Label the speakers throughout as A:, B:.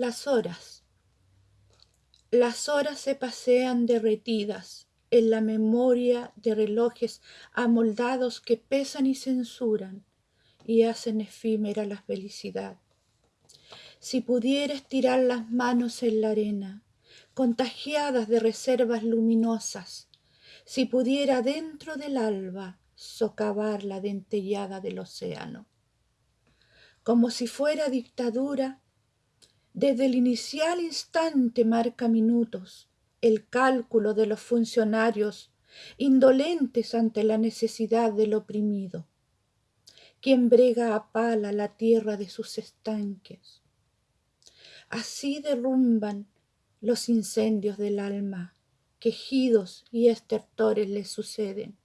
A: Las horas. Las horas se pasean derretidas en la memoria de relojes amoldados que pesan y censuran y hacen efímera la felicidad. Si pudiera estirar las manos en la arena, contagiadas de reservas luminosas, si pudiera dentro del alba socavar la dentellada del océano. Como si fuera dictadura, desde el inicial instante marca minutos el cálculo de los funcionarios indolentes ante la necesidad del oprimido, quien brega a pala la tierra de sus estanques. Así derrumban los incendios del alma, quejidos y estertores le suceden.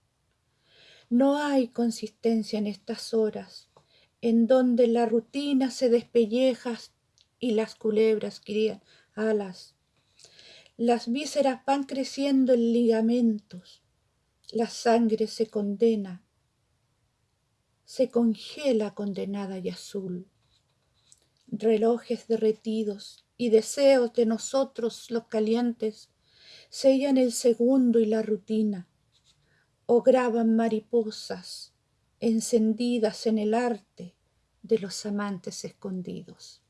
A: No hay consistencia en estas horas, en donde la rutina se despelleja y las culebras crían alas. Las vísceras van creciendo en ligamentos, la sangre se condena, se congela condenada y azul. Relojes derretidos y deseos de nosotros los calientes sellan el segundo y la rutina, o graban mariposas encendidas en el arte de los amantes escondidos.